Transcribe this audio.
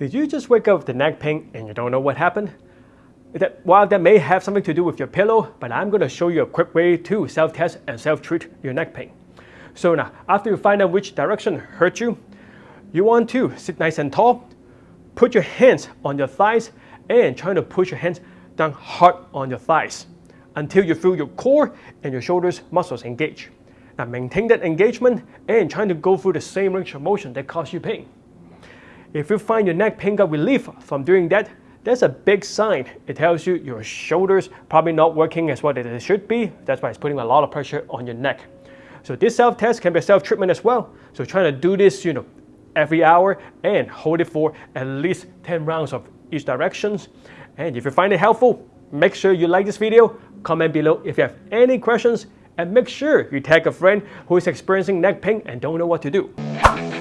Did you just wake up with the neck pain and you don't know what happened? That, while that may have something to do with your pillow, but I'm going to show you a quick way to self-test and self-treat your neck pain. So now, after you find out which direction hurt you, you want to sit nice and tall, put your hands on your thighs, and try to push your hands down hard on your thighs until you feel your core and your shoulders muscles engage. Now maintain that engagement and trying to go through the same range of motion that caused you pain. If you find your neck pain got relief from doing that, that's a big sign. It tells you your shoulders probably not working as well as it should be. That's why it's putting a lot of pressure on your neck. So this self-test can be a self-treatment as well. So trying to do this, you know, every hour and hold it for at least 10 rounds of each directions. And if you find it helpful, make sure you like this video, comment below if you have any questions, and make sure you tag a friend who is experiencing neck pain and don't know what to do.